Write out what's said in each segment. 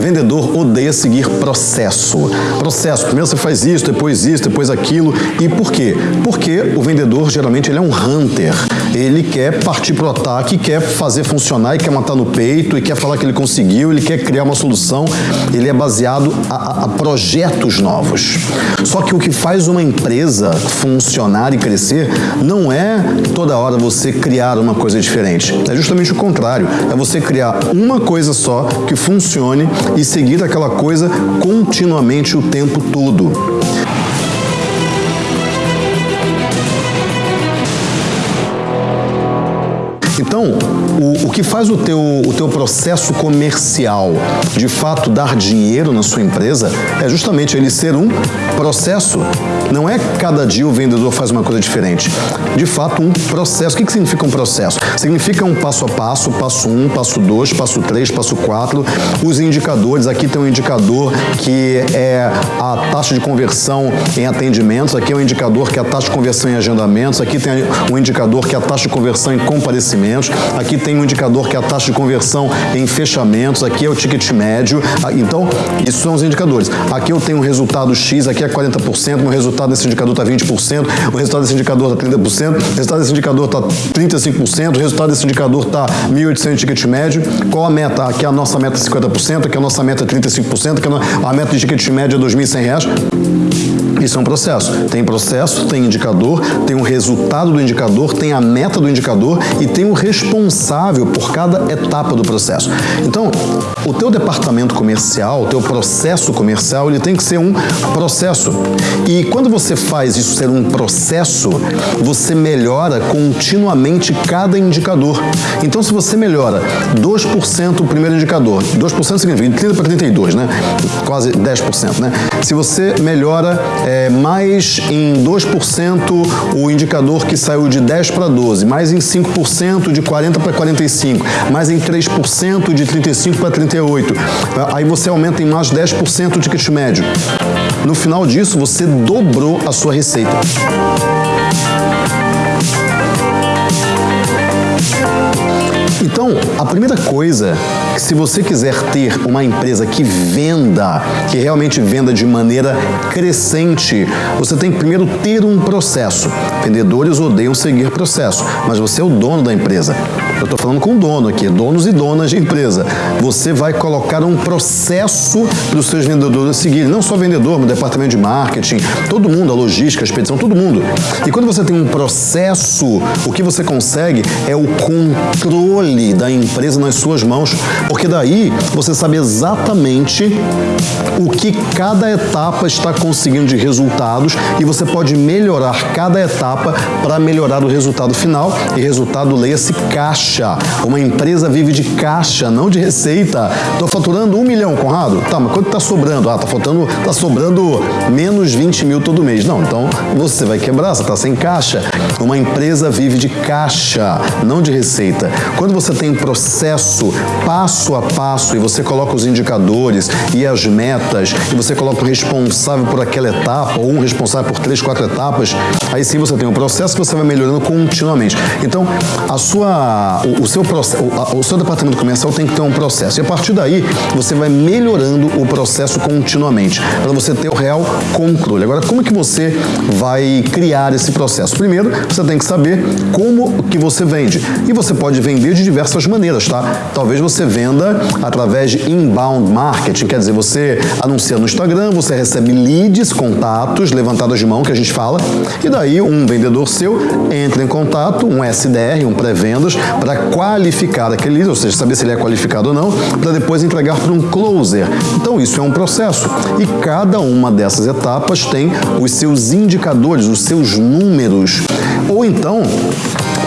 Vendedor odeia seguir processo. Processo, primeiro você faz isso, depois isso, depois aquilo. E por quê? Porque o vendedor geralmente ele é um hunter. Ele quer partir para o ataque, quer fazer funcionar e quer matar no peito e quer falar que ele conseguiu, ele quer criar uma solução. Ele é baseado a, a projetos novos. Só que o que faz uma empresa funcionar e crescer não é toda hora você criar uma coisa diferente. É justamente o contrário. É você criar uma coisa só que funcione e seguir aquela coisa continuamente o tempo todo. Então, o, o, que faz o teu, o teu processo comercial de fato dar dinheiro na sua empresa é justamente ele ser um processo. Não é cada dia o vendedor faz uma coisa diferente. De fato, um processo. O que, que significa um processo? Significa um passo a passo, passo um, passo dois, passo três, passo quatro. Os indicadores, aqui tem um indicador que é a taxa de conversão em atendimentos, aqui é um indicador que é a taxa de conversão em agendamentos, aqui tem um indicador que é a taxa de conversão em comparecimentos aqui tem um indicador que é a taxa de conversão em fechamentos, aqui é o ticket médio, ah, então isso são os indicadores. Aqui eu tenho um resultado X, aqui é 40%, o resultado desse indicador está 20%, o resultado desse indicador está 30%, o resultado desse indicador está 35%, o resultado desse indicador está 1.800 ticket médio. Qual a meta? Aqui a nossa meta é 50%, aqui a nossa meta é 35%, aqui a meta de ticket médio é R$ 2.100. Isso é um processo. Tem processo, tem indicador, tem o resultado do indicador, tem a meta do indicador e tem o responsável por cada etapa do processo. Então, o teu departamento comercial, o teu processo comercial, ele tem que ser um processo. E quando você faz isso ser um processo, você melhora continuamente cada indicador. Então, se você melhora 2% o primeiro indicador, 2% significa 30 para 32, né? Quase 10%, né? Se você melhora é, mais em 2% o indicador que saiu de 10 para 12, mais em 5% de 40 para 45, mais em 3% de 35 para 38. Aí você aumenta em mais 10% o ticket médio. No final disso, você dobrou a sua receita. Então, a primeira coisa, se você quiser ter uma empresa que venda, que realmente venda de maneira crescente, você tem que primeiro ter um processo. Vendedores odeiam seguir processo, mas você é o dono da empresa. Eu estou falando com o dono aqui, donos e donas de empresa. Você vai colocar um processo para os seus vendedores seguirem, não só vendedor, mas departamento de marketing, todo mundo, a logística, a expedição, todo mundo. E quando você tem um processo, o que você consegue é o controle da empresa nas suas mãos, porque daí você sabe exatamente o que cada etapa está conseguindo de resultados e você pode melhorar cada etapa para melhorar o resultado final e resultado leia-se caixa caixa. Uma empresa vive de caixa, não de receita. Estou faturando um milhão, Conrado? Tá, mas quanto está sobrando? Ah, tá faltando, tá sobrando menos 20 mil todo mês. Não, então você vai quebrar, você está sem caixa. Uma empresa vive de caixa, não de receita. Quando você tem processo passo a passo e você coloca os indicadores e as metas e você coloca o responsável por aquela etapa ou um responsável por três, quatro etapas, aí sim você tem um processo que você vai melhorando continuamente. Então, a sua o, o, seu, o, o seu departamento comercial tem que ter um processo. E a partir daí, você vai melhorando o processo continuamente, para você ter o real controle. Agora, como é que você vai criar esse processo? Primeiro, você tem que saber como que você vende. E você pode vender de diversas maneiras, tá? Talvez você venda através de inbound marketing, quer dizer, você anuncia no Instagram, você recebe leads, contatos, levantadas de mão, que a gente fala, e daí um vendedor seu entra em contato, um SDR, um pré-vendas, para qualificar aquele lead, ou seja, saber se ele é qualificado ou não, para depois entregar para um closer. Então isso é um processo e cada uma dessas etapas tem os seus indicadores, os seus números. Ou então,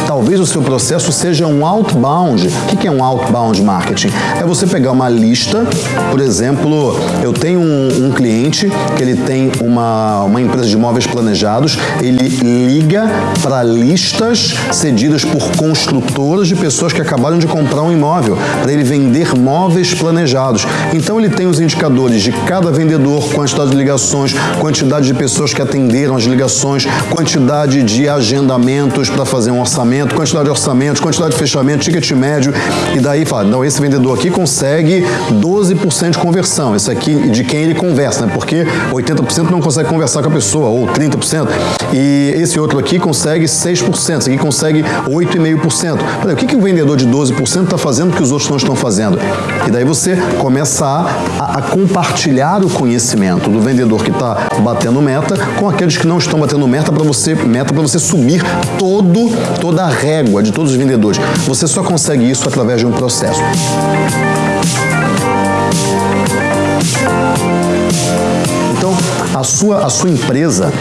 talvez o seu processo seja um outbound. O que é um outbound marketing? É você pegar uma lista, por exemplo, eu tenho um, um cliente que ele tem uma, uma empresa de móveis planejados, ele liga para listas cedidas por construtoras de pessoas que acabaram de comprar um imóvel, para ele vender móveis planejados. Então ele tem os indicadores de cada vendedor, quantidade de ligações, quantidade de pessoas que atenderam as ligações, quantidade de agendamentos para fazer um orçamento, quantidade de orçamento, quantidade de fechamento, ticket médio, e daí fala, não, esse vendedor aqui consegue 12% de conversão, esse aqui de quem ele conversa, né? Porque 80% não consegue conversar com a pessoa, ou 30%, e esse outro aqui consegue 6%, esse aqui consegue 8,5%. O que, que o vendedor de 12% está fazendo que os outros não estão fazendo? E daí você começa a, a, a compartilhar o conhecimento do vendedor que está batendo meta com aqueles que não estão batendo meta para você, meta para você subir todo, toda a régua de todos os vendedores. Você só consegue isso através de um processo. Então, a sua, a sua empresa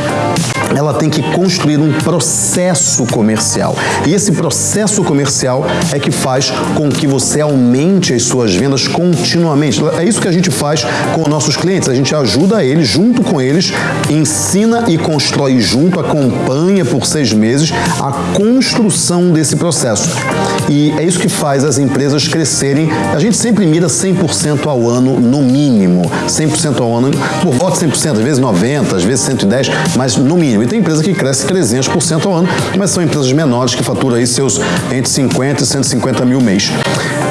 ela tem que construir um processo comercial. E esse processo comercial é que faz com que você aumente as suas vendas continuamente. É isso que a gente faz com nossos clientes. A gente ajuda eles, junto com eles, ensina e constrói junto, acompanha por seis meses a construção desse processo. E é isso que faz as empresas crescerem. A gente sempre mira 100% ao ano, no mínimo. 100% ao ano, por volta de 100%, às vezes 90%, às vezes 110%, mas no mínimo. E tem empresa que cresce 300% ao ano, mas são empresas menores que faturam aí seus entre 50 e 150 mil mês.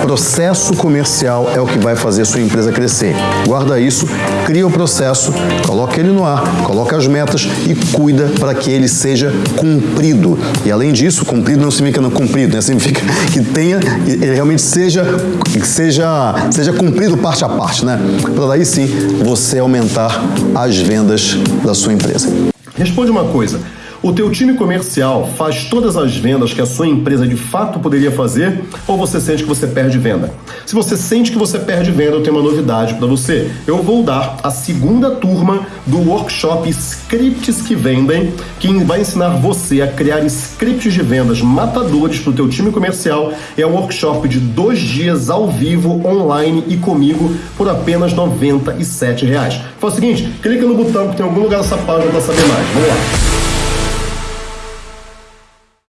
Processo comercial é o que vai fazer sua empresa crescer. Guarda isso, cria o processo, coloca ele no ar, coloca as metas e cuida para que ele seja cumprido. E além disso, cumprido não significa não cumprido, né? significa que tenha, ele realmente seja, seja, seja cumprido parte a parte, né? Para daí sim você aumentar as vendas da sua empresa. Responde uma coisa. O teu time comercial faz todas as vendas que a sua empresa de fato poderia fazer ou você sente que você perde venda? Se você sente que você perde venda, eu tenho uma novidade para você. Eu vou dar a segunda turma do workshop Scripts que Vendem, que vai ensinar você a criar scripts de vendas matadores para o teu time comercial. É um workshop de dois dias ao vivo, online e comigo por apenas 97 reais. Faz o seguinte, clica no botão que tem em algum lugar dessa página para saber mais. Vamos lá.